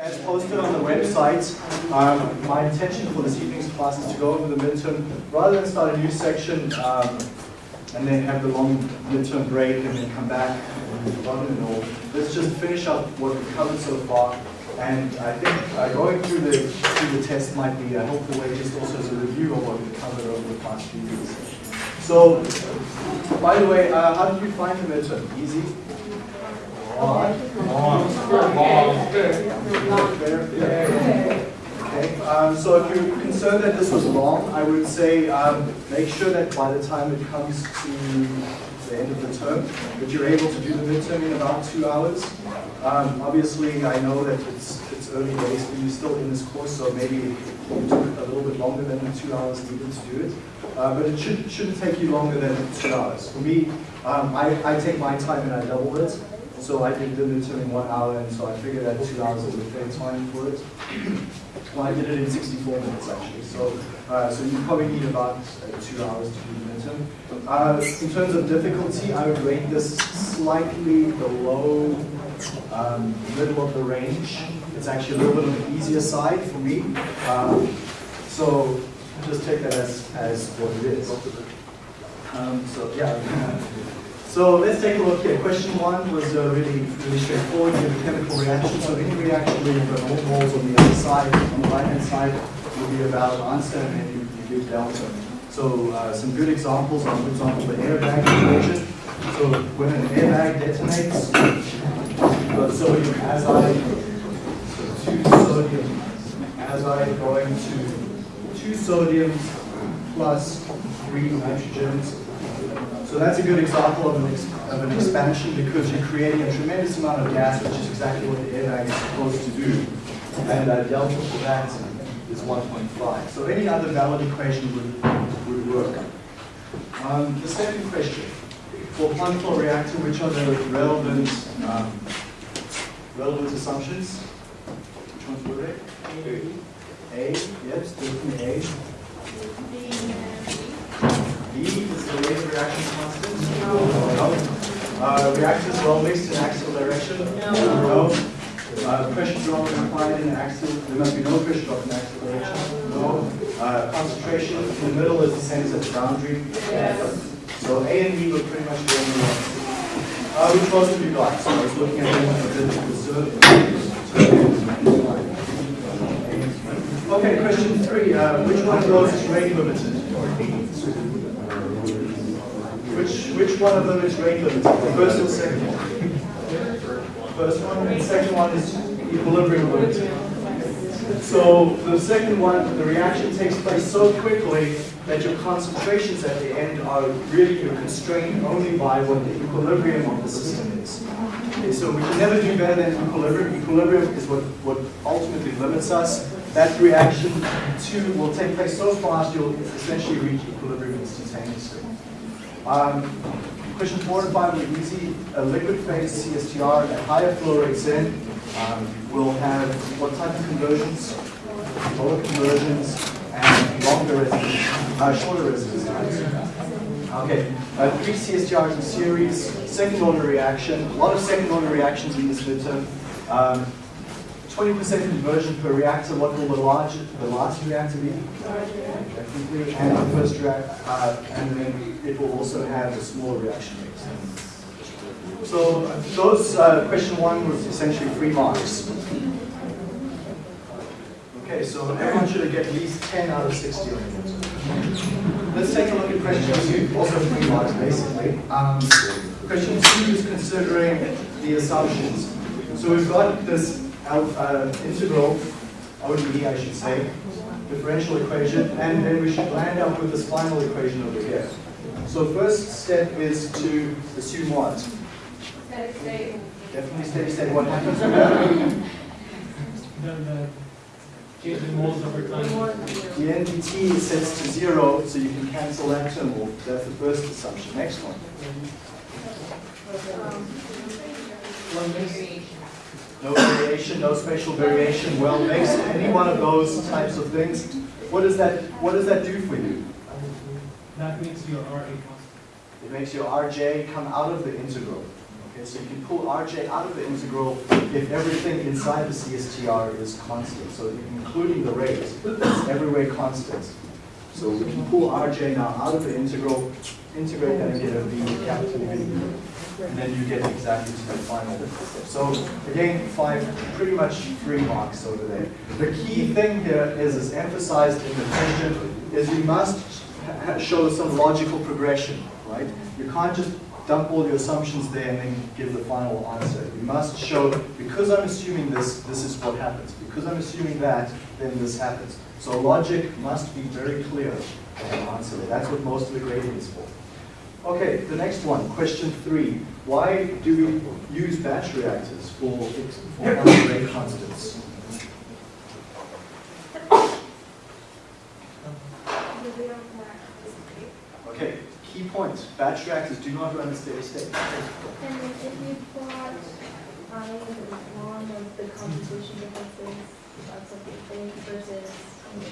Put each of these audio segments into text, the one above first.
as posted on the website, um, my intention for this evening's class is to go over the midterm, rather than start a new section um, and then have the long midterm break and then come back and forgotten and all. Let's just finish up what we've covered so far. And I think uh, going through the through the test might be a helpful way, just also as a review of what we've covered over the past few weeks. So, by the way, uh, how did you find the midterm? Easy? Okay, um, so if you're concerned that this was long, I would say um, make sure that by the time it comes to the end of the term, that you're able to do the midterm in about two hours. Um, obviously, I know that it's, it's early days, but you're still in this course, so maybe it took a little bit longer than the two hours needed to do it. Uh, but it should, shouldn't take you longer than two hours. For me, um, I, I take my time and I double it. So I did the midterm in one hour, and so I figured that two hours is a fair time for it. well, I did it in 64 minutes actually. So, uh, so you probably need about uh, two hours to do the midterm. Uh, in terms of difficulty, I would rate this slightly below um, middle of the range. It's actually a little bit on the easier side for me. Um, so just take that as, as what it is. Um, so yeah. So let's take a look here. Question one was uh, really, really straightforward. You have a chemical reaction. So any reaction where you've got moles on the other side, on the right-hand side, will be a valid answer, and then you, you give delta. So uh, some good examples are, for example, the airbag equation. So when an airbag detonates, you've got sodium azide, so two sodium azide going to two sodiums plus three nitrogens so that's a good example of an, of an expansion because you're creating a tremendous amount of gas, which is exactly what the airbag is supposed to do. And uh, delta for that is 1.5. So any other valid equation would, would work. Um, the second question, for plug flow reactor, which are the relevant, um, relevant assumptions? Which ones were they? A, yes, definitely A. B is the rate of reaction constant. No. Uh, reactors well mixed in axial direction. No. Uh, pressure drop implied in axial. There must be no pressure drop in axial direction. No. Uh, concentration in the middle is the same as at the boundary. Yes. So A and B were pretty much the only ones. Uh, which most of you got? So I was looking at them Okay, question three. Uh, which one of those is rate limited? Which which one of them is rate limited? The first or second one? First one. The second one is equilibrium limited. So the second one, the reaction takes place so quickly that your concentrations at the end are really you're constrained only by what the equilibrium of the system is. Okay, so we can never do better than equilibrium. Equilibrium is what, what ultimately limits us. That reaction two will take place so fast you'll essentially reach equilibrium instantaneously. Um, question four and five are easy. A liquid phase CSTR at higher flow rates in um, will have what type of conversions? Lower conversions and longer residence, uh, shorter residence times. Okay, uh, three CSTRs in series, second order reaction, a lot of second order reactions in this midterm. Um, 20% conversion per reactor, what will the large, the last reactor be? And the first reactor, uh, and then it will also have a smaller reaction rate. So those, uh, question one was essentially three marks. Okay, so everyone should get at least 10 out of 60 on it. Let's take a look at question two, also three marks basically. Um, question two is considering the assumptions. So we've got this uh, integral, ODE I should say, differential equation, and then we should land up with this final equation over here. So first step is to assume what? Steady state. Definitely steady state. What happens that? Change the moles over time. The NDT is set to zero, so you can cancel that term off. That's the first assumption. Next one. No variation, no spatial variation, well mixed, any one of those types of things. What does that what does that do for you? That makes your RA constant. It makes your RJ come out of the integral. Okay, so you can pull Rj out of the integral if everything inside the CSTR is constant. So including the rate, it's everywhere constant. So we can pull Rj now out of the integral, integrate that and get a V, capital V. And then you get exactly to the final. So again, five, pretty much three marks over there. The key thing here is, is emphasized in the question, is you must show some logical progression, right? You can't just dump all your assumptions there and then give the final answer. You must show, because I'm assuming this, this is what happens. Because I'm assuming that, then this happens. So logic must be very clear in the answer. That's what most of the grading is for. Okay, the next one, question three. Why do we use batch reactors for, for rate constants? Okay, key point, batch reactors do not run a steady state. And if you plot I one of the concentration differences of something versus um,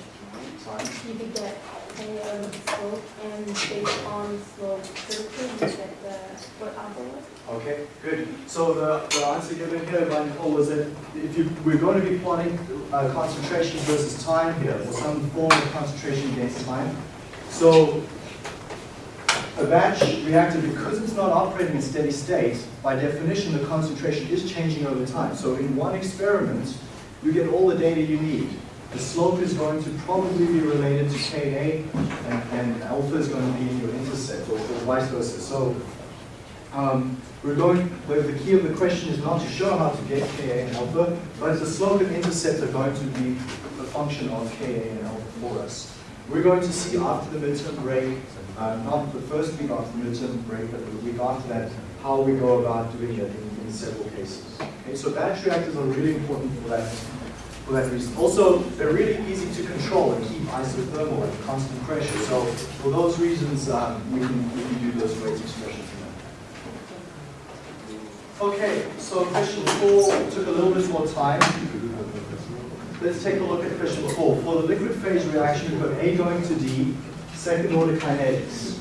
Time. you could get K of the slope and based on slope curvature, you get the what alpha was. Okay, good. So the, the answer given here by Nicole was that if you, we're going to be plotting uh, concentration versus time here, or some form of concentration against time. So a batch reactor, because it's not operating in steady state, by definition, the concentration is changing over time. So in one experiment, you get all the data you need. The slope is going to probably be related to Ka, and, and alpha is going to be in your intercept, or, or vice versa. So um, we're going, the key of the question is not to show how to get Ka and alpha, but the slope and intercept are going to be a function of Ka and alpha for us. We're going to see after the midterm break, uh, not the first week after the midterm break, but the week after that, how we go about doing it in, in several cases. Okay, so batch reactors are really important for that, for that reason. Also, they're really easy to control and keep isothermal at constant pressure. So for those reasons, um, we, can, we can do those rate expressions. Okay, so question four took a little bit more time. Let's take a look at question four. For the liquid phase reaction, we've got A going to D, second order kinetics.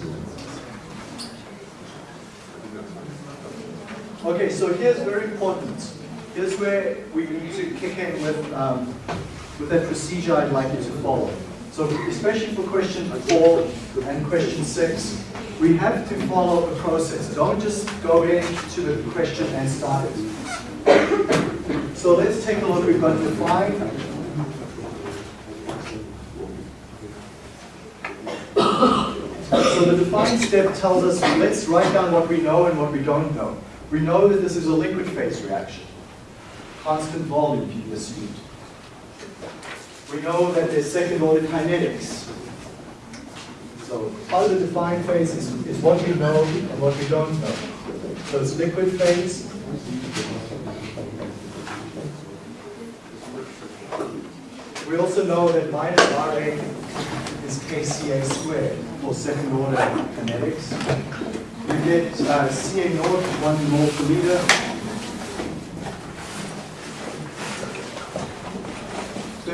Okay, so here's very important. Here's where we need to kick in with, um, with that procedure I'd like you to follow. So especially for question four and question six, we have to follow a process. Don't just go into the question and start it. So let's take a look. We've got define. So the define step tells us, let's write down what we know and what we don't know. We know that this is a liquid phase reaction. Constant volume can be assumed. We know that there's second order kinetics. So of the defined phase is, is what we know and what we don't know. So it's liquid phase. We also know that minus RA is KCA squared for second order kinetics. We get uh, Ca naught, one mole per liter.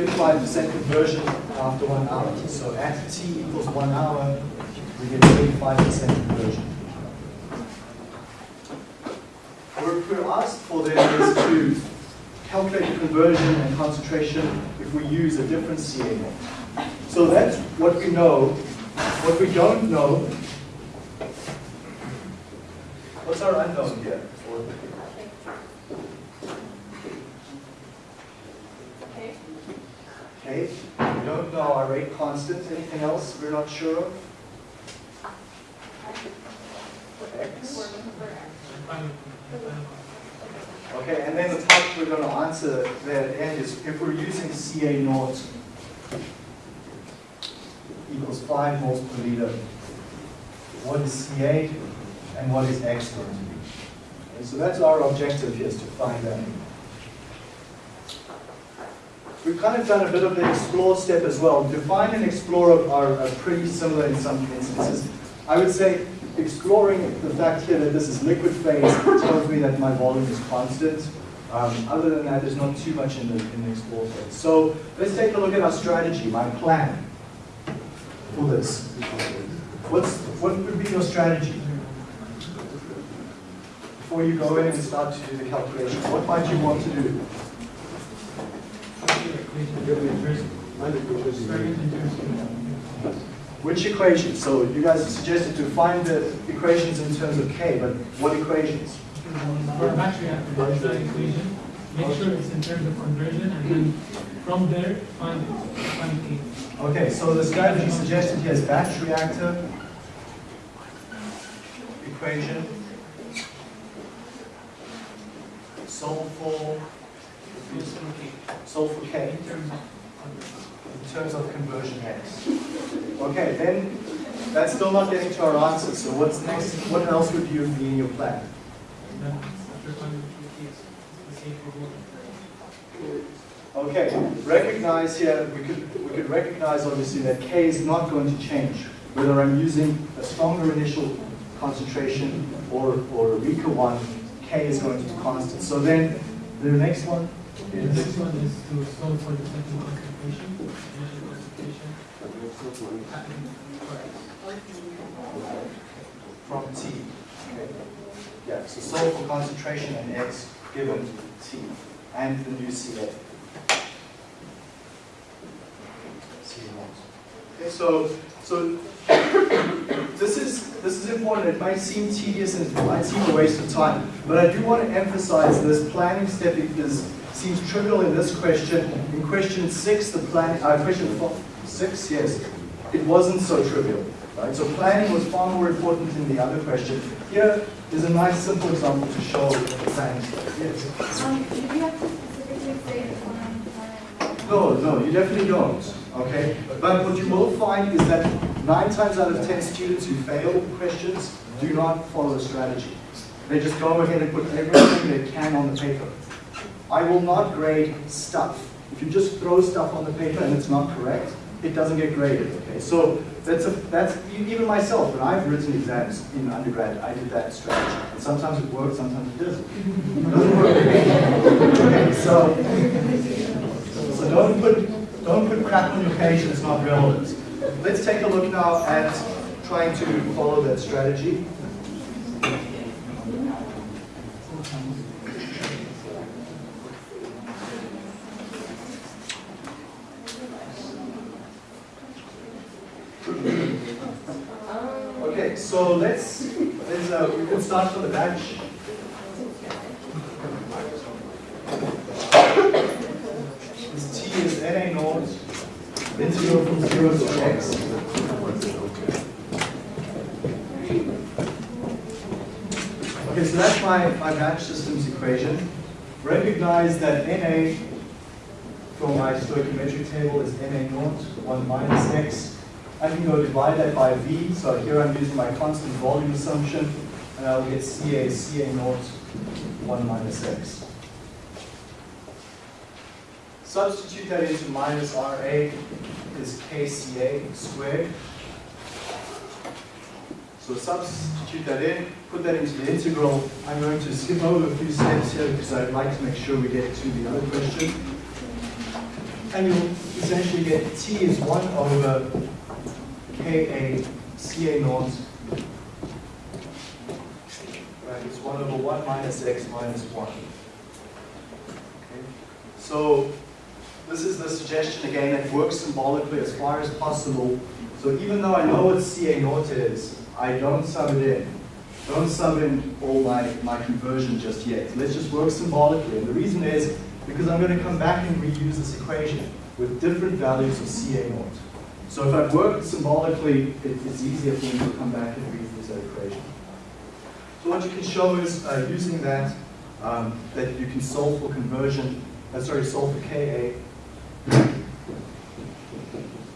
35% conversion after one hour. So at t equals one hour, we get 35% conversion. We're asked for then is to calculate the conversion and concentration if we use a different naught. So that's what we know. What we don't know, what's our unknown here? Okay, we don't know our rate constant. Anything else we're not sure of? X. Okay, and then the part we're going to answer there at the end is if we're using Ca naught equals 5 moles per liter, what is Ca and what is X going to be? Okay, so that's our objective here is to find that. We've kind of done a bit of the explore step as well. Define and explore are, are pretty similar in some instances. I would say exploring the fact here that this is liquid phase tells me that my volume is constant. Um, other than that, there's not too much in the, in the explore phase. So let's take a look at our strategy, my plan for this. What's, what would be your strategy? before you go in and start to do the calculation, what might you want to do? Which equations? So you guys suggested to find the equations in terms of k, but what equations? For a batch reactor, that equation, make sure it's in terms of conversion, and then from there, find, find K. Okay, so the strategy suggested here is batch reactor equation. Solve for, Solve for k In terms of conversion. in terms of conversion x. Okay, then that's still not getting to our answer. So what's next? What else would you be in your plan? Then after finding K, it's the same for both. Okay, recognize here, we could, we could recognize obviously that K is not going to change, whether I'm using a stronger initial concentration or, or a weaker one, K is going to be constant. So then, the next one The next one is to solve for the second concentration, initial from T. Okay. Yeah, so solve for concentration and X given T, and the new CA. C. Okay, so, so this is, this is important. It might seem tedious and it might seem a waste of time, but I do want to emphasize this planning step is, seems trivial in this question. In question six, the plan, uh, question four, six, yes, it wasn't so trivial. Right? So planning was far more important in the other question. Here is a nice simple example to show the planning. Yes. Um, do you have to specifically say the plan, plan? No, no, you definitely don't. Okay, but what you will find is that nine times out of ten students who fail questions do not follow a strategy. They just go ahead and put everything they can on the paper. I will not grade stuff. If you just throw stuff on the paper and it's not correct, it doesn't get graded. Okay, so that's a that's even myself when I've written exams in undergrad, I did that strategy. And sometimes it works, sometimes it doesn't. It doesn't work. Okay, so so don't put, don't put crap on your page that's not relevant. Let's take a look now at trying to follow that strategy. Okay, so let's, let's uh, we can start from the batch. This t is na naught, integral from 0 to x. Okay, so that's my, my batch systems equation. Recognize that na from my stoichiometric table is na naught, 1 minus x. I can go divide that by v, so here I'm using my constant volume assumption, and I'll get ca, ca naught, 1 minus x. Substitute that into minus RA is KCA squared. So substitute that in, put that into the integral. I'm going to skip over a few steps here because I'd like to make sure we get to the other question. And you'll essentially get T is 1 over KA CA naught. Right, it's 1 over 1 minus X minus 1. Okay. So this is the suggestion again that works symbolically as far as possible. So even though I know what CA naught is, I don't sub it in. Don't sub in all my, my conversion just yet. Let's just work symbolically. And the reason is because I'm going to come back and reuse this equation with different values of CA naught. So if I've worked symbolically, it, it's easier for me to come back and reuse that equation. So what you can show is uh, using that, um, that you can solve for conversion, uh, sorry, solve for KA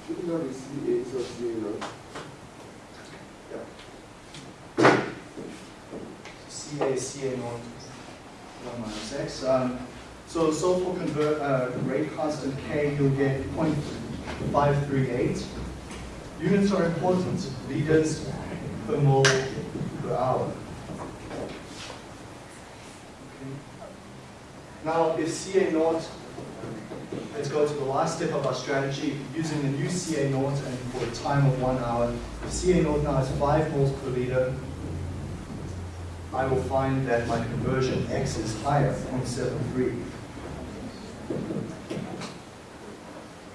Shouldn't that be CA so CA naught? CA, CA naught, 1 minus x. Um, so solve for convert, uh, rate constant K, you'll get 0.538. Units are important, liters per mole per hour. Now, if CA naught, let's go to the last step of our strategy, using the new CA naught and for a time of one hour. If CA naught now is 5 moles per liter, I will find that my conversion x is higher, 0.73.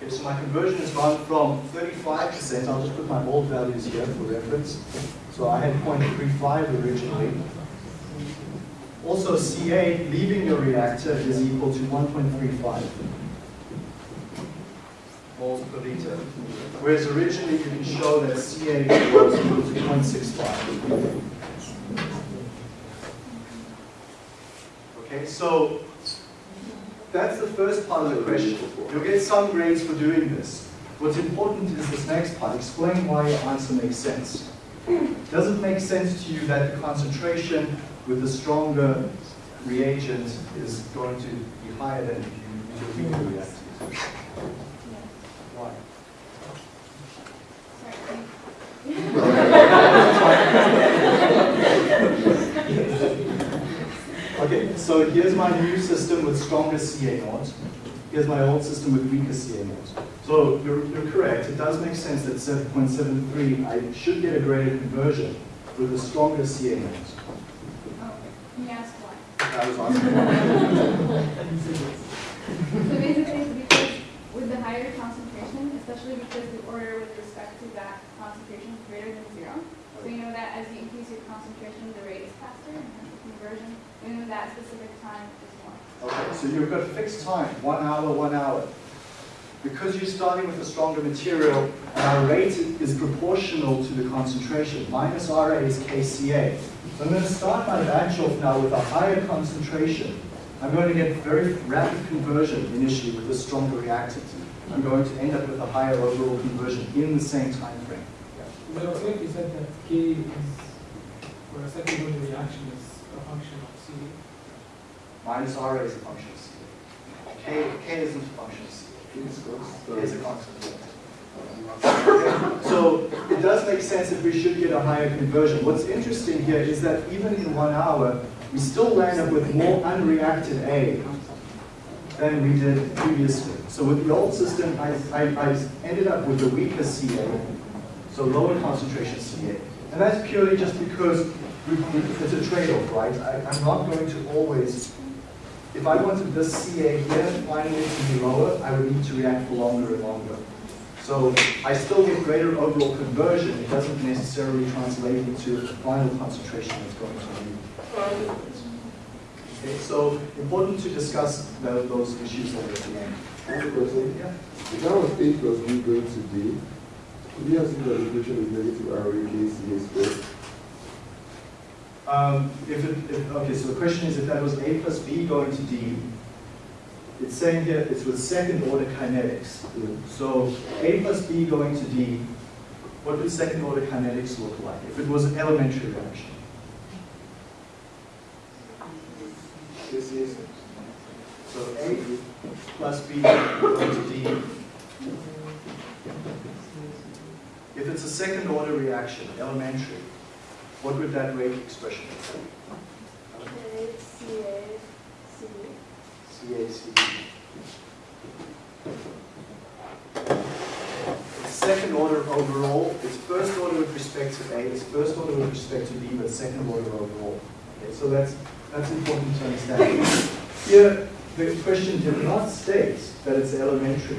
Okay, so my conversion has gone from 35%, I'll just put my old values here for reference. So I had 0.35 originally. Also, Ca leaving your reactor is equal to 1.35 moles per liter. Whereas originally you can show that Ca was equal to 0.65. Okay, so that's the first part of the question. You'll get some grades for doing this. What's important is this next part. Explain why your answer makes sense. Does it make sense to you that the concentration with a stronger reagent is going to be higher than if you use a weaker reagent. Why? okay, so here's my new system with stronger CA0. Here's my old system with weaker CA0. So you're, you're correct, it does make sense that 7.73, I should get a greater conversion with a stronger CA0. That was asking. So basically, it's because with the higher concentration, especially because the order with respect to that concentration is greater than zero. So you know that as you increase your concentration, the rate is faster, and hence the conversion, you know that specific time is more. Okay, so you've got a fixed time, one hour, one hour. Because you're starting with a stronger material, and our rate is proportional to the concentration. Minus RA is KCA. So I'm going to start my batch off now with a higher concentration. I'm going to get very rapid conversion initially with a stronger reactant. I'm going to end up with a higher overall conversion in the same time frame. But I think you said that K is, for a second order reaction is a function of C. Minus RA is a function of C. K, K isn't a function of C. It's K is a constant. So it does make sense that we should get a higher conversion. What's interesting here is that even in one hour, we still land up with more unreacted A than we did previously. So with the old system, I, I, I ended up with a weaker CA, so lower concentration CA. And that's purely just because we, we, it's a trade-off, right? I, I'm not going to always, if I wanted this CA here finally to be lower, I would need to react for longer and longer. So I still get greater overall conversion. It doesn't necessarily translate into the final concentration that's going to be. Okay, so important to discuss tho- those issues at the end. I have a question. Yeah. If that was A plus B going to D, could you assume that the equation is negative R A K C A squared? Um, if it, if, okay, so the question is if that was A plus B going to D, it's saying here it's with second order kinetics. So A plus B going to D, what would second order kinetics look like if it was an elementary reaction? Yes, yes. So A plus B going to D. If it's a second order reaction, elementary, what would that rate expression look like? CACB. Second order overall, it's first order with respect to A, it's first order with respect to B, but second order overall. Okay, so that's, that's important to understand. Here, the question did not state that it's an elementary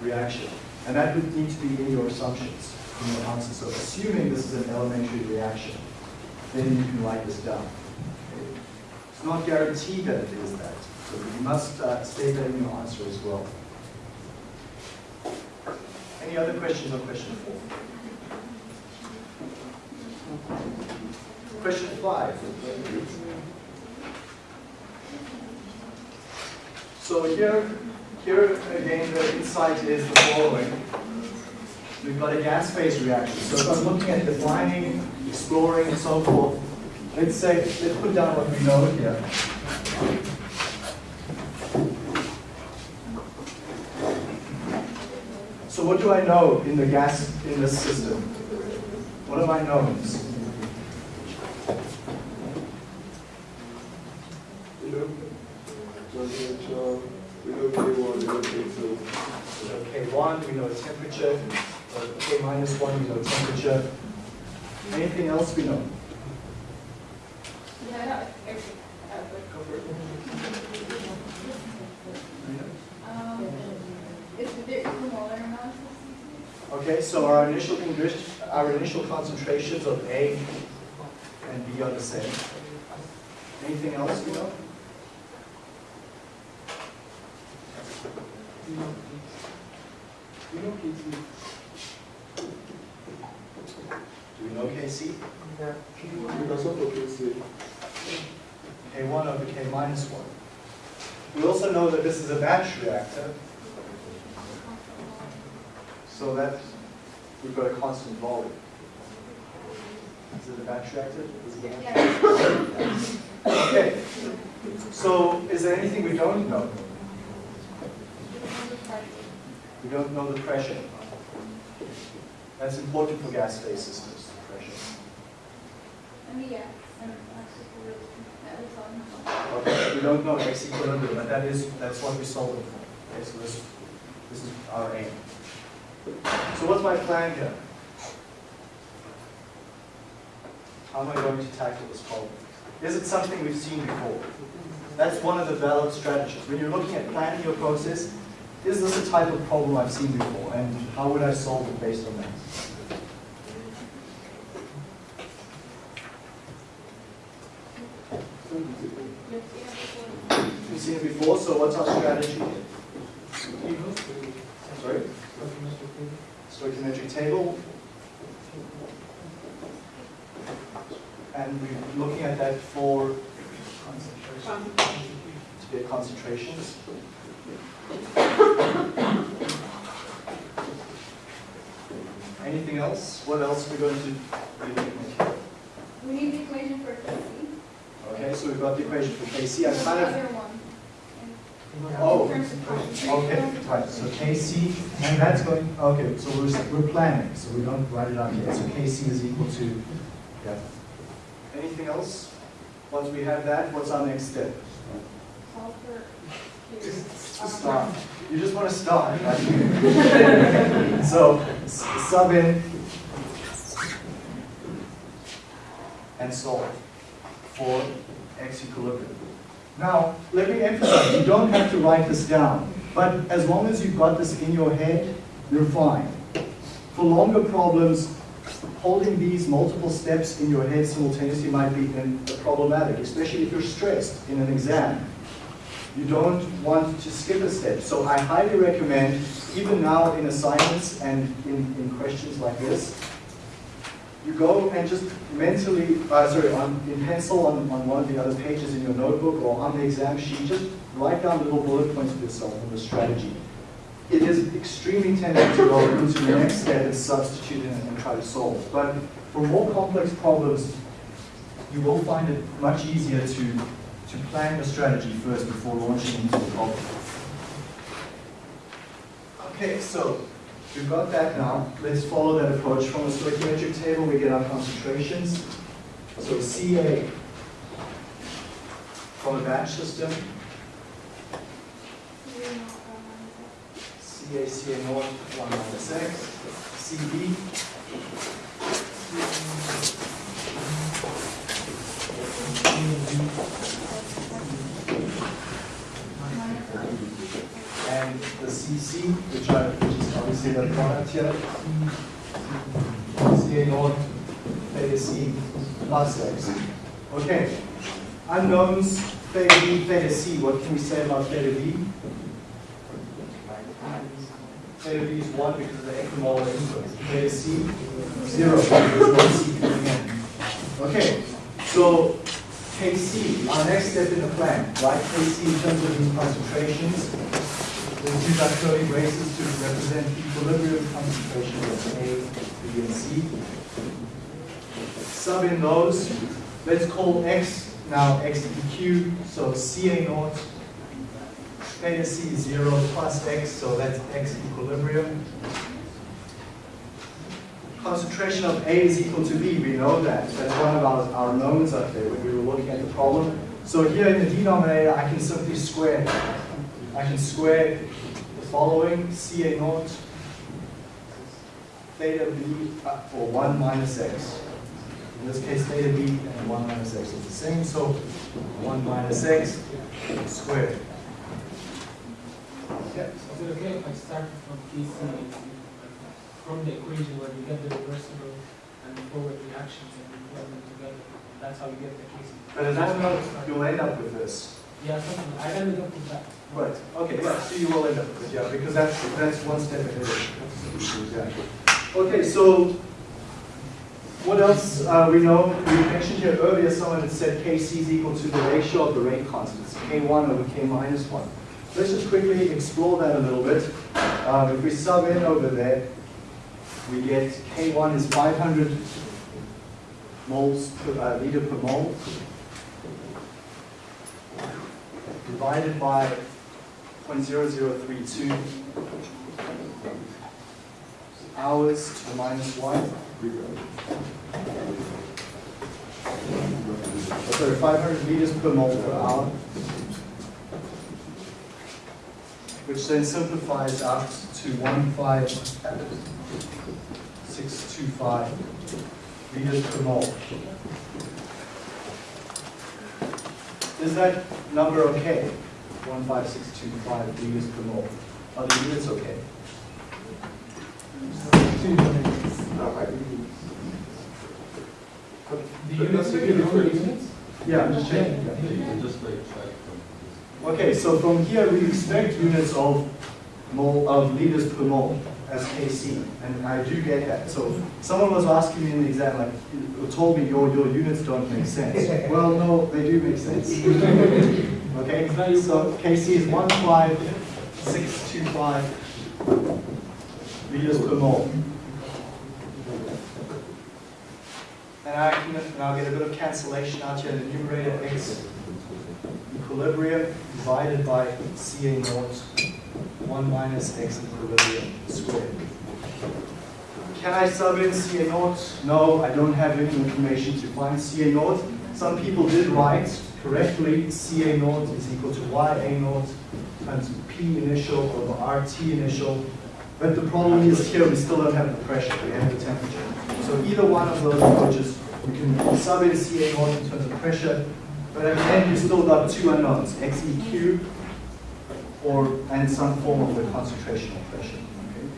reaction, and that would need to be in your assumptions, in your answer. So assuming this is an elementary reaction, then you can write this down. It's not guaranteed that it is that, so you must uh, state that in your answer as well. Any other questions on question four? Question five. So here, here again, the insight is the following. We've got a gas phase reaction. So if I'm looking at defining, exploring, and so forth, let's say, let's put down what we know here. So what do I know in the gas, in this system? What do I know? We know K1, we know K2. We know K1, we know temperature. K minus 1, we know temperature. Anything else we know? Yeah, Okay, so our initial our initial concentrations of A and B are the same. Anything else we know? Do we know KC? Because of what you say, K1 over K minus 1. We also know that this is a batch reactor, so that we've got a constant volume. Is it a batch reactor? Is it a batch Yeah. Okay, so is there anything we don't know? We don't know the pressure. That's important for gas-phase systems, the pressure. I mean, yeah, and actually, for real, that is all. Okay, we don't know X equilibrium, but that is, that's what we're solving for. Okay, so this, this is our aim. So what's my plan here? How am I going to tackle this problem? Is it something we've seen before? That's one of the valid strategies. When you're looking at planning your process, is this a type of problem I've seen before? And how would I solve it based on that? We've seen it before, so what's our strategy? Sorry? Stoichiometric table. And we're looking at that for to get concentrations. Anything else? What else are we going to be looking at here? We need the equation for KC. Okay, so we've got the equation for KC. I kind of other one. Oh, In terms of concentration. Okay, right, so KC, and that's going, okay, so we're, we're planning, so we don't write it out yet. So KC is equal to, yeah. Anything else? Once we have that, what's our next step? Start. You just want to start, right? So, sub in and solve for x equilibrium. Now, let me emphasize, you don't have to write this down, but as long as you've got this in your head, you're fine. For longer problems, holding these multiple steps in your head simultaneously might be problematic, especially if you're stressed in an exam. You don't want to skip a step. So I highly recommend, even now in assignments and in, in questions like this, you go and just mentally, uh, sorry, on, in pencil on, on one of the other pages in your notebook or on the exam sheet, just write down little bullet points for yourself on the strategy. It is extremely tempting to go into the next step and substitute and, and try to solve. But for more complex problems, you will find it much easier to, to plan your strategy first before launching into the problem. Okay, so we've got that now. Let's follow that approach. From the stoichiometric table, we get our concentrations. So Ca from a batch system, Ca, Ca naught, 1 minus x, Cb, and the Cc, which, are, here, Ca naught, theta plus x. Okay, unknowns, theta b, theta c, what can we say about theta b? Theta b is 1 because of the equimolar input. Theta c, 0 because there's no c coming in. Okay, so Kc, our next step in the plan, right? Kc in terms of these concentrations, Our curly braces to represent equilibrium concentration of A, B, and C. Sub in those. Let's call X now X EQ, so Ca naught, theta C 0 plus X, so that's X equilibrium. Concentration of A is equal to B, we know that. That's one of our, our knowns up there when we were looking at the problem. So here in the denominator, I can simply square that. I can square the following, Ca naught, theta b, for 1 minus x. In this case, theta b and 1 minus x is the same, so 1 minus x squared. Yeah. Is it okay if I start from KC? from the equation where you get the reversible and the forward reactions and we plug them together. That's how you get the Kc. But in that note, you'll end up with this. Right, okay, yeah, so you will end up with it, yeah, because that's, that's one step ahead of Exactly. Okay, so what else uh, we know? We mentioned here earlier, someone had said Kc is equal to the ratio of the rate constants, K1 over K minus 1. Let's just quickly explore that a little bit. Um, if we sub in over there, we get K1 is 500 moles per uh, liter per mole divided by 0.0032 hours to the minus 1. Oh, Sorry, 500 liters per mole per hour. Which then simplifies out to 15625 liters per mole. Is that number okay? 15625 liters per mole. Are the units okay? The units, that's are the units? Yeah, I'm just checking. Yeah. Just like, like, Okay, so from here we expect units of mole of liters per mole as Kc, and I do get that. So someone was asking me in the exam, like, you told me your your units don't make sense. Well, no, they do make sense. Okay, so Kc is one five six two five liters per mole. And I can, and I'll get a bit of cancellation out here in the numerator x equilibrium divided by Ca naught, 1 minus x equilibrium squared. Can I sub in Ca naught? No, I don't have any information to find Ca naught. Some people did write correctly, Ca naught is equal to Ya naught times P initial over RT initial. But the problem is here, we still don't have the pressure, we have the temperature. So either one of those approaches, we can sub in Ca naught in terms of pressure, but at the end, you still got two unknowns, xeq or and some form of the concentrational pressure. Okay?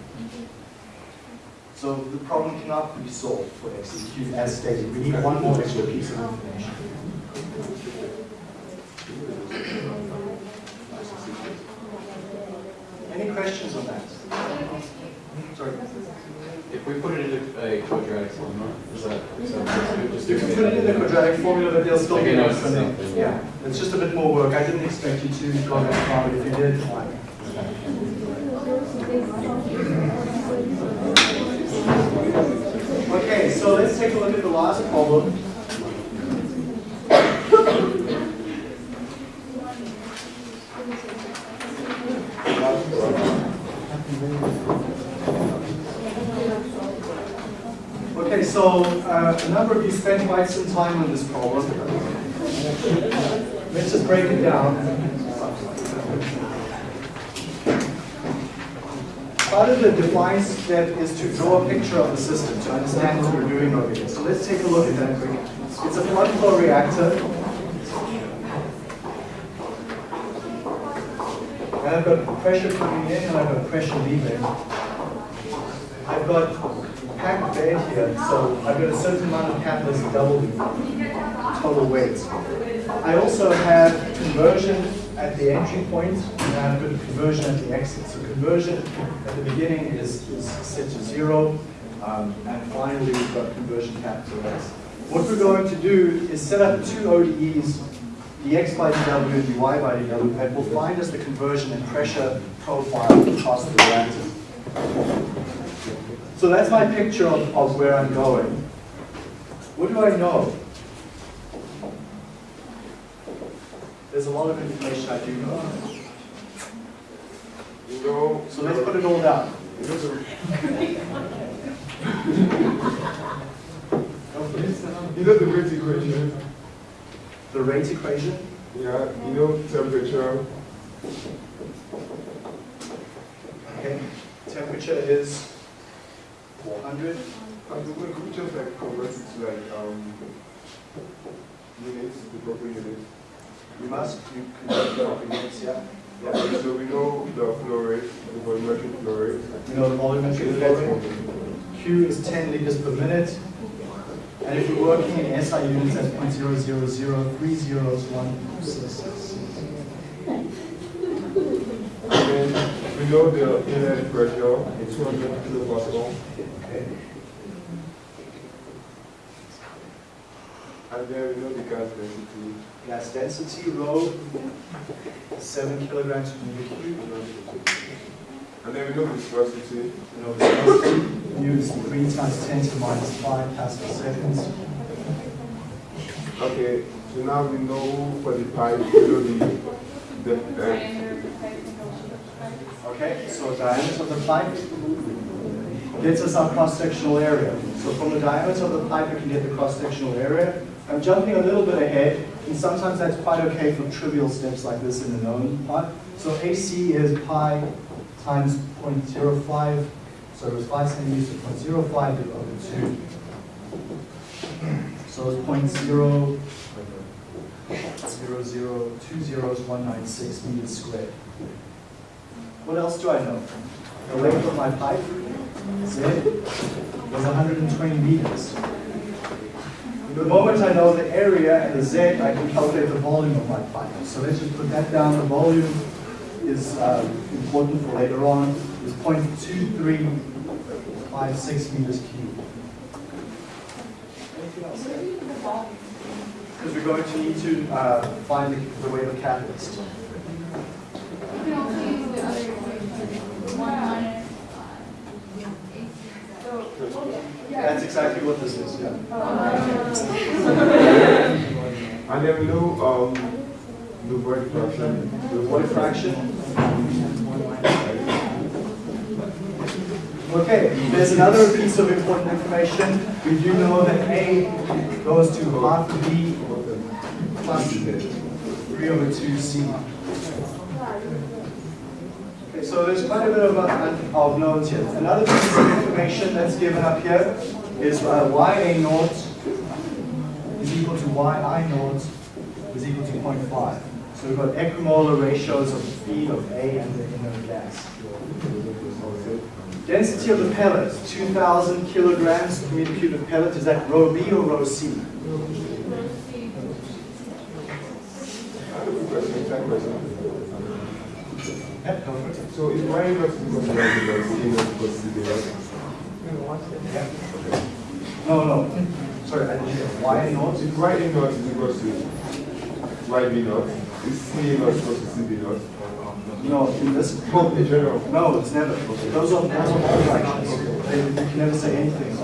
So the problem cannot be solved for x xeq as stated. We need one more extra piece of information. Any questions on that? Sorry. if we put it into a uh, quadratic formula, is that, is that just You can put it in the quadratic formula, but they'll still be Okay, no. Yeah, it's just a bit more work. I didn't expect you to go that far, but if you did, fine. Okay, so let's take a look at the last problem. Okay, so uh, a number of you spent quite some time on this problem. Just break it down. Part of the defined step is to draw a picture of the system to understand what we're doing over here. So let's take a look at that quickly. It's a plug flow reactor. And I've got pressure coming in and I've got pressure leaving. I've got packed bed here, so I've got a certain amount of catalyst double total weight. I also have conversion at the entry point, and I've got conversion at the exit. So conversion at the beginning is, is set to zero, um, and finally we've got conversion capital S. What we're going to do is set up two ODEs, dx by dw and dy by dw, that will find us the conversion and pressure profile across the reactor. So that's my picture of, of where I'm going. What do I know? There's a lot of information I do know. Know, So let's put it all down. you know the, rate equation? The rate equation, Yeah, you know temperature, okay, temperature is 400. and we just like convert it to like, um, units, the proper units. You must, do it units, yeah. Yeah. So we know the flow rate, the volumetric flow rate. You know the volumetric flow rate? Q is 10 liters per minute. And if you're working in SI units, that's 0.000300166. And we know the inlet pressure is 200 kilopascal. And then we know the gas density. Gas density, rho, 7 kilograms per meter cube. And then we know viscosity. You know, viscosity, mu is 3 times 10 to the minus 5 pascal seconds. Okay, so now we know for the pipe, we know the, the, uh, Diameter of the the length of the pipe. Okay, so diameter of the pipe gets us our cross-sectional area. So from the diameter of the pipe, we can get the cross-sectional area. I'm jumping a little bit ahead, and sometimes that's quite okay for trivial steps like this in the known part. So AC is pi times 0.05, so it was 5 centimeters to 0.05 divided over 2. So it's 0.0, 0.0200196 meters squared. What else do I know? The length of my pipe, Z, was 120 meters. The moment I know the area and the Z, I can calculate the volume of my pipe. So let's just put that down. The volume is uh, important for later on. Is 0.2356 meters cubed. Anything else? Because we're going to need to uh, find the, the weight of catalyst. You can also use the other equation, one minus, uh, so, That's exactly what this is, yeah. then we know, um, the void fraction. The void fraction. Okay, there's another piece of important information. We do know that A goes to half B plus 3 over 2C. Okay, so there's quite a bit of, uh, of notes here. Another piece of information that's given up here is uh, YA naught is equal to YI naught is equal to 0.5. So we've got equimolar ratios of the feed of A and the inert gas. Density of the pellet, 2,000 kilograms per meter cube of pellet. Is that rho B or rho C? I have a quick question, that question. Yep, go for it. So if Y not is equal to Y below, C not equal to C below. No, no. Sorry, I didn't hear. Y naught? If Y A naught is equal to Y B naught, is C naught equal to C B naught? No, in this, Well, in general. no, it's never. Those are, those are all fractions. They- You can never say anything.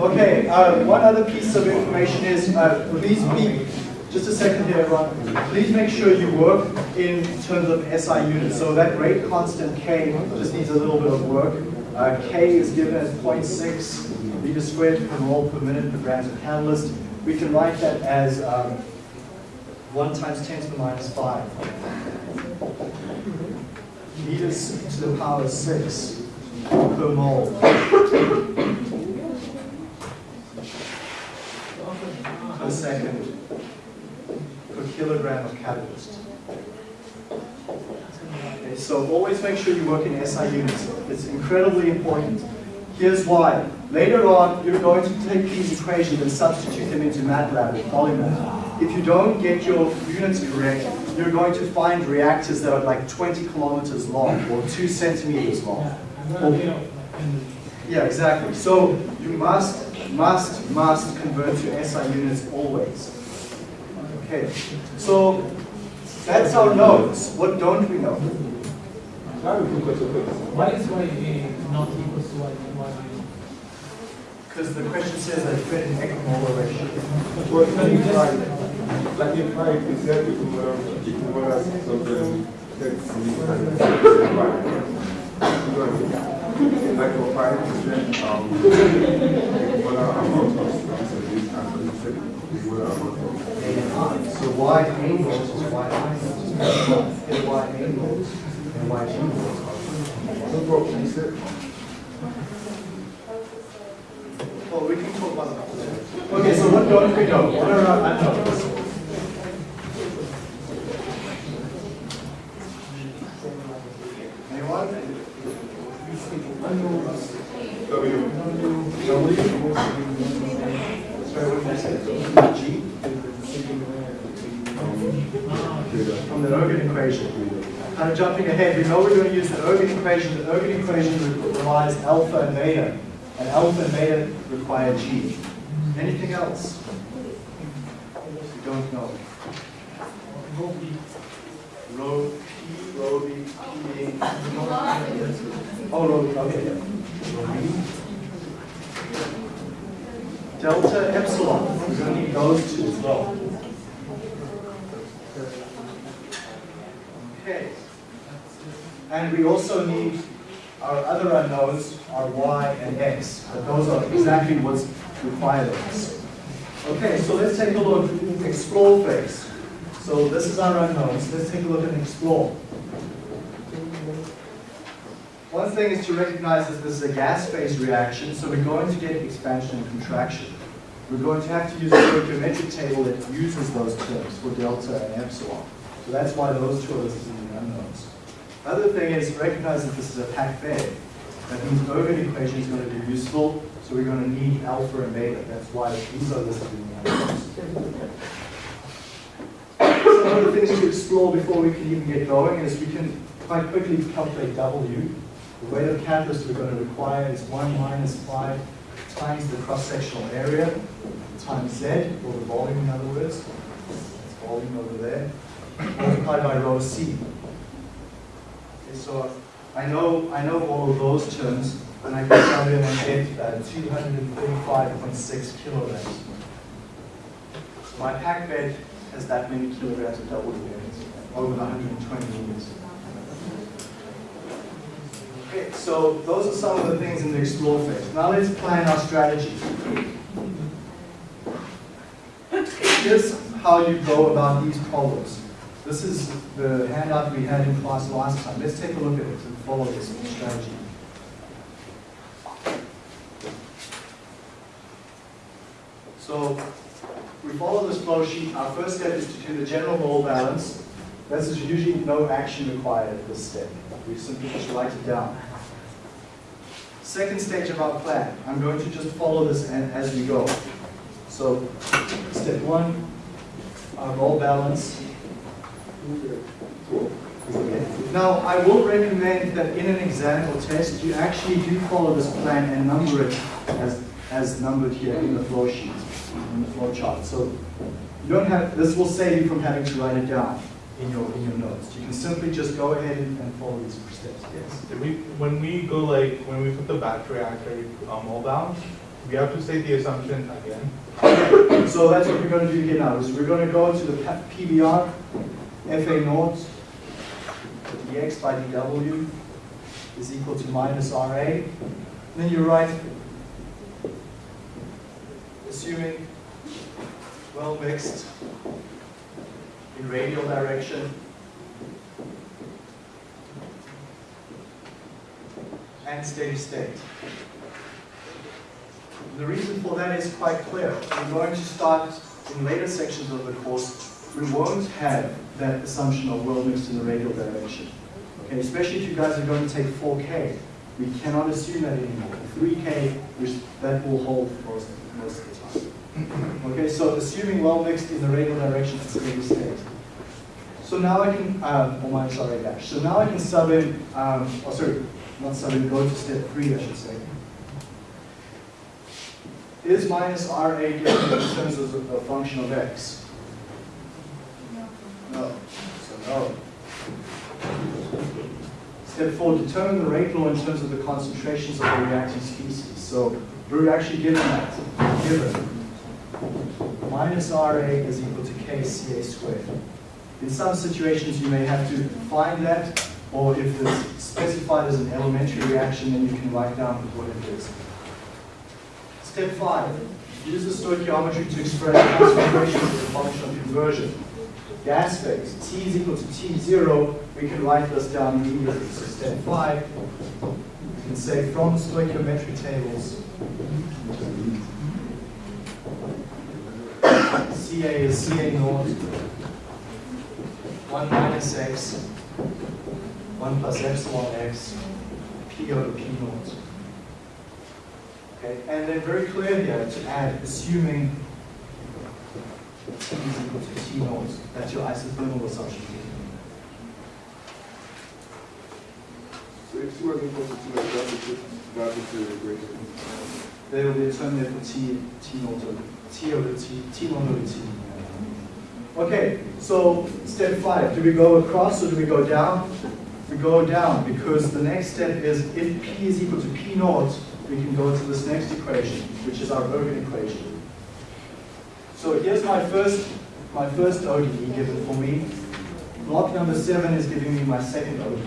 Okay, uh, one other piece of information is, uh, please be, just a second here, everyone. Please make sure you work in terms of SI units. So that rate constant K just needs a little bit of work. Uh, K is given as 0.6 meters squared per mole per minute per grams of catalyst. We can write that as um, 1 times 10 to the minus 5. Meters to the power 6 per mole. per second kilogram of catalyst. Okay, so always make sure you work in SI units. It's incredibly important. Here's why. Later on, you're going to take these equations and substitute them into MATLAB or Polymath. If you don't get your units correct, you're going to find reactors that are like 20 kilometers long or 2 centimeters long. Yeah, exactly. So you must, must, must convert to SI units always. Okay, so that's our nodes. What don't we know? I have a quick question. Why is Y A not equal to Y, Y Because the question says that fit an equimolar ratio. Well, if I, like if I present the equivalent, equivalent something, let's see, and like for five percent, um, equivalent amount of this so wide angles is wide angles, and angles and angles we can talk about that. Okay, so what don't we know? What are our unknowns? Anyone? W. W. From the Ergun equation. Kind of jumping ahead, we know we're going to use the Ergun equation. The Ergun equation relies alpha and beta, and alpha and beta require g. Anything else? We don't know. Rho P, Rho B, P. Oh, Rho, oh, okay, yeah. Delta epsilon, to need those two as well. Okay. And we also need our other unknowns are y and x, but those are exactly what's required of us. Okay, so let's take a look, explore phase. So this is our unknowns, let's take a look and explore. One thing is to recognize that this is a gas phase reaction, so we're going to get expansion and contraction. We're going to have to use a stoichiometric table that uses those terms for delta and epsilon. So that's why those two are listed in the unknowns. Other thing is recognize that this is a packed bed. That means Ergun equation is going to be useful, so we're going to need alpha and beta. That's why these are listed in the unknowns. Some of the things to explore before we can even get going is we can quite quickly calculate W. The weight of catalyst we're going to require is 1 minus 5 times the cross-sectional area times Z, or the volume in other words. It's volume over there, multiplied by rho C. Okay, so I know, I know all of those terms, and I can tell I get uh, 235.6 kilograms. So my pack bed has that many kilograms of double bearings, over 120 meters. Okay, so those are some of the things in the explore phase. Now let's plan our strategy. Here's how you go about these problems. This is the handout we had in class last time. Let's take a look at it and follow this strategy. So we follow this flow sheet. Our first step is to do the general mole balance. This is usually no action required at this step. We simply just write it down. Second stage of our plan, I'm going to just follow this as we go. So, step one, our mole balance. Now, I will recommend that in an exam or test, you actually do follow this plan and number it as, as numbered here in the flow sheet, in the flow chart. So, you don't have, this will save you from having to write it down in your, in your notes. You can simply just go ahead and and follow these steps, yes? Did we, when we go like, when we put the batch reactor um, all down, we have to state the assumption again. So that's what we're going to do here now, is we're going to go to the PBR, FA naught, dx by dw is equal to minus RA. Then you write, assuming well mixed in radial direction and steady state. The reason for that is quite clear. We're going to start in later sections of the course, we won't have that assumption of well mixed in the radial direction. Okay, especially if you guys are going to take 4K. We cannot assume that anymore. 3K, which that will hold most, most of the time. Okay, so assuming well mixed in the radial direction at steady state. So now I can, um, or minus RA dash. So now I can sub in, um, oh sorry, not sub in, go to step three, I should say. Is minus RA given in terms of a function of x? No. So no. Step four, determine the rate law in terms of the concentrations of the reacting species. So we're actually given that, given. Minus RA is equal to KCA squared. In some situations, you may have to find that, or if it's specified as an elementary reaction, then you can write down what it is. Step five, use the stoichiometry to express concentration as a function of conversion. Gas phase, T is equal to T0, we can write this down immediately. So step five, we can say from the stoichiometry tables, CA is CA naught, 1 minus x, 1 plus epsilon x, P over P naught. Okay, and then very clear here to add, assuming T is equal to T naught. That's your isothermal assumption. So if T wasn't equal to two, like, that would just, that would be the equation. They will be a term there for T, T naught over, T over T, T one over T. Okay, so step five, do we go across or do we go down? We go down because the next step is if P is equal to P naught, we can go to this next equation, which is our Ergun equation. So here's my first, my first ODE given for me. Block number seven is giving me my second ODE.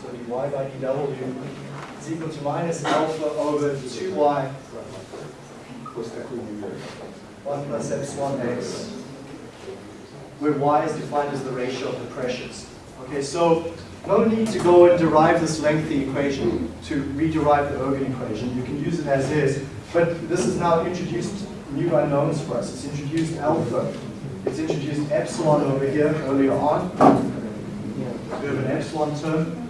So dy by dw equal to minus alpha over 2y What's equity there? 1 plus epsilon x, where y is defined as the ratio of the pressures. Okay, so no need to go and derive this lengthy equation to rederive the Ergun equation. You can use it as is, but this is now introduced new unknowns for us. It's introduced alpha. It's introduced epsilon over here earlier on. We have an epsilon term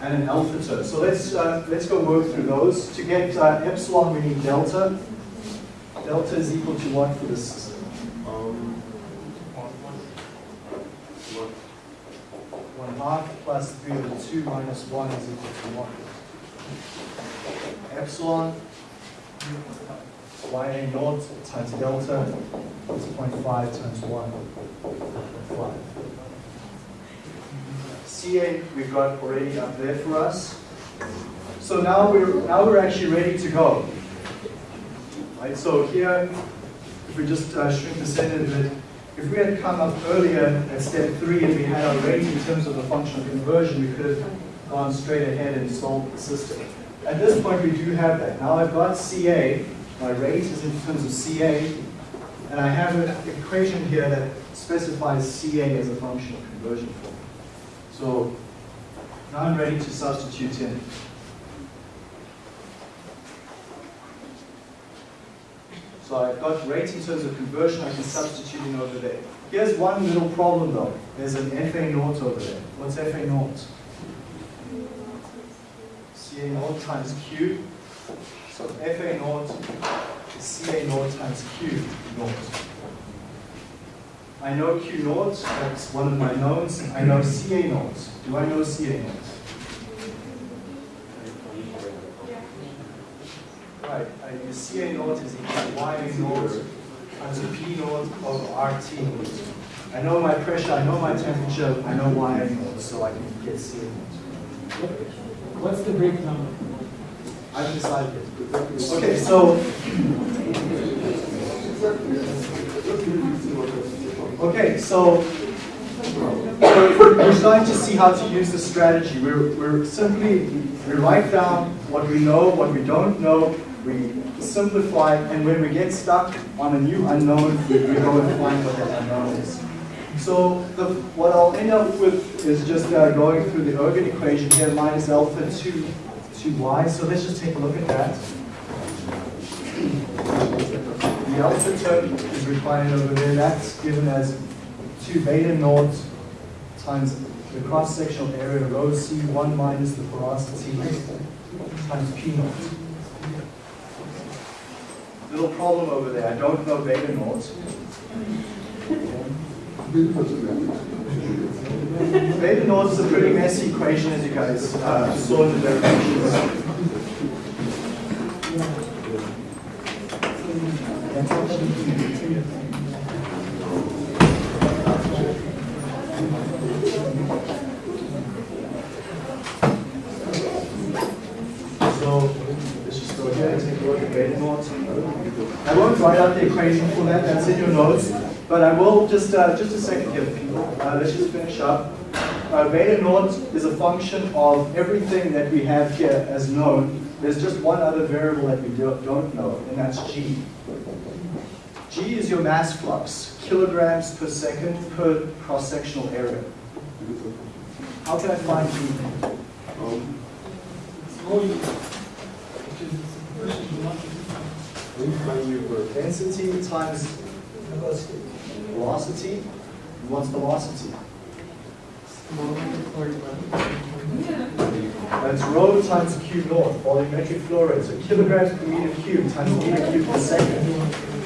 and an alpha term. So let's uh, let's go work through those. To get uh, epsilon, we need delta. Delta is equal to what for this system? Um, what, One half plus three over two minus one is equal to one. Epsilon, y a naught times delta is 0.5 times one, 0.5. CA we've got already up there for us. So now we're, now we're actually ready to go. Right, so here, if we just uh, shrink the center a bit, if we had come up earlier at step three and we had our rate in terms of the functional conversion, we could have gone straight ahead and solved the system. At this point, we do have that. Now I've got CA, my rate is in terms of CA, and I have an equation here that specifies CA as a functional conversion form. So now I'm ready to substitute in. So I've got rates in terms of conversion, I can substitute in over there. Here's one little problem though. There's an FA naught over there. What's FA naught? CA naught times Q. So FA naught is CA naught times Q naught. I know Q naught, that's one of my knowns. I know CA naught. Do I know CA naught? Right, I use CA naught is equal to YA naught times P naught over RT naught. I know my pressure, I know my temperature, I know YA naught, so I can get CA naught. What's the breakdown? I've decided. Okay, so, okay, so, we're starting to see how to use this strategy. We're, we're simply, we write down what we know, what we don't know, we simplify, and when we get stuck on a new unknown, we, we go and find what that unknown is. So the, what I'll end up with is just uh, going through the Ergun equation here, minus alpha 2, 2y. So let's just take a look at that. Alpha term is required over there. That's given as 2 beta naught times the cross-sectional area rho c1 minus the porosity times p naught. Little problem over there. I don't know beta naught. Beta naught is a pretty messy equation as you guys uh, saw in the derivations. So let's just go ahead and take a look at beta. I won't write out the equation for that, that's in your notes, but I will just, uh, just a second here. Uh, let's just finish up. Uh, beta naught is a function of everything that we have here as known. There's just one other variable that we do, don't know, and that's g. g is your mass flux, kilograms per second per cross-sectional area. How can I find g? Um, which is the conversion velocity. we find you for Density times velocity. What's velocity? Volume or level. it's rho times q naught, volumetric flow rate. So kilograms per meter cubed times meter cubed per second.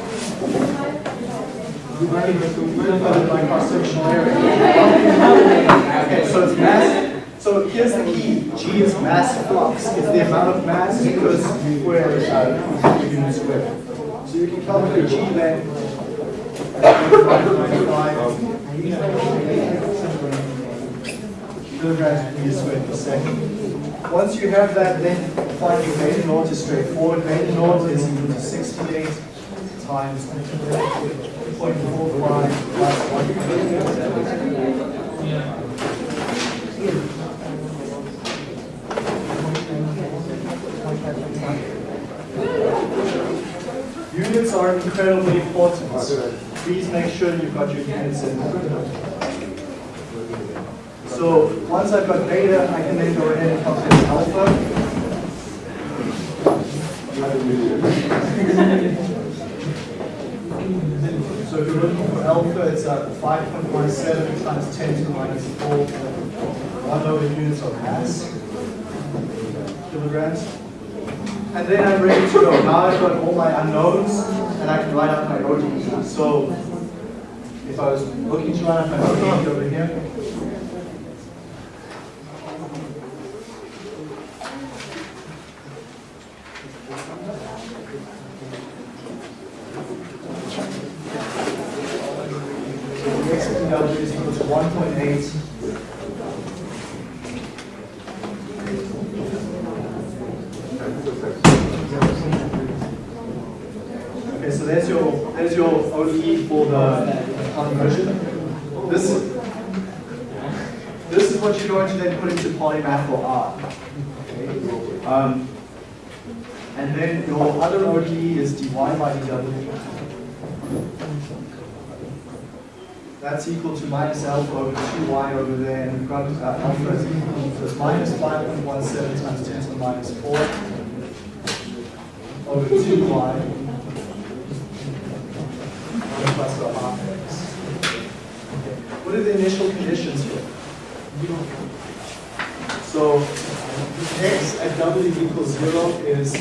Okay, so it's mass. So here's the key. G is mass flux. It's the amount of mass per square uh, unit square. So you can calculate G then. kilograms per meter squared per second. Once you have that, then finding beta naught is straightforward. Beta naught is equal to 68 times 0.45 plus 1. Yeah. Units are incredibly important. Please make sure you've got your units in. So once I've got beta, I can then go ahead and calculate alpha. So if you're looking for alpha, it's at uh, 5.17 times 10 to the minus 4. One over units of mass, kilograms. And then I'm ready to go. Now I've got all my unknowns, and I can write out my ODE. So if I was looking to write out my ODE over here, So the x of W is equal to 1.8 Okay, so there's your there's your ODE for the conversion. This this is what you're going to then put into polymath or R. Okay. Um, and then your other ODE is dy by dw. That's equal to minus alpha over 2y over there, and we've got uh, alpha is equal to minus 5.17 times 10 to the minus 4 over 2y plus half x. What are the initial conditions here? So x at w equals 0 is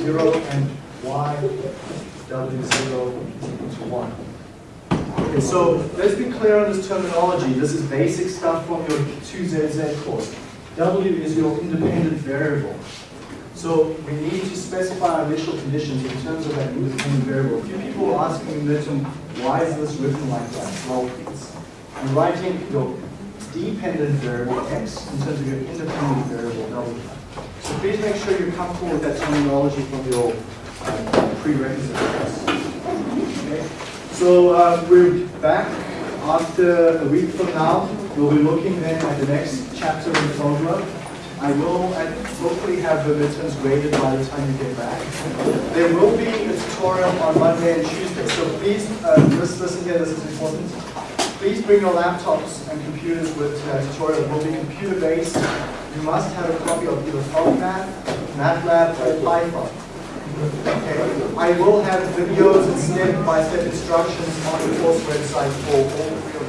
0 and y w 0 is equal to 1. Okay, so let's be clear on this terminology. This is basic stuff from your 2ZZ course. W is your independent variable. So we need to specify our initial conditions in terms of that independent variable. A few people are asking me, why is this written like that? Well, it's, I'm writing your dependent variable x in terms of your independent variable w. So please make sure you're comfortable with that terminology from your uh, prerequisite course. Okay? So uh, we're back after a week from now. We'll be looking then at the next chapter in Fogler. I will hopefully have the midterms graded by the time you get back. There will be a tutorial on Monday and Tuesday, so please, uh, just listen here, this is important. Please bring your laptops and computers with uh, tutorial. It will be computer-based. You must have a copy of either Polymath, MATLAB, or Python. Okay. I will have videos and step-by-step instructions on the course website for all three